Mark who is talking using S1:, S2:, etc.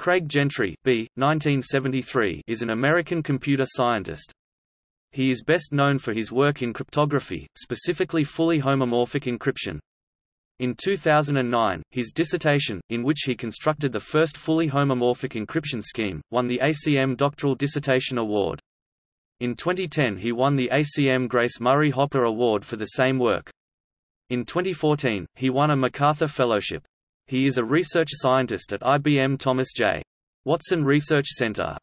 S1: Craig Gentry B. 1973, is an American computer scientist. He is best known for his work in cryptography, specifically fully homomorphic encryption. In 2009, his dissertation, in which he constructed the first fully homomorphic encryption scheme, won the ACM Doctoral Dissertation Award. In 2010 he won the ACM Grace Murray Hopper Award for the same work. In 2014, he won a MacArthur Fellowship. He is a research scientist at IBM Thomas J. Watson Research Center.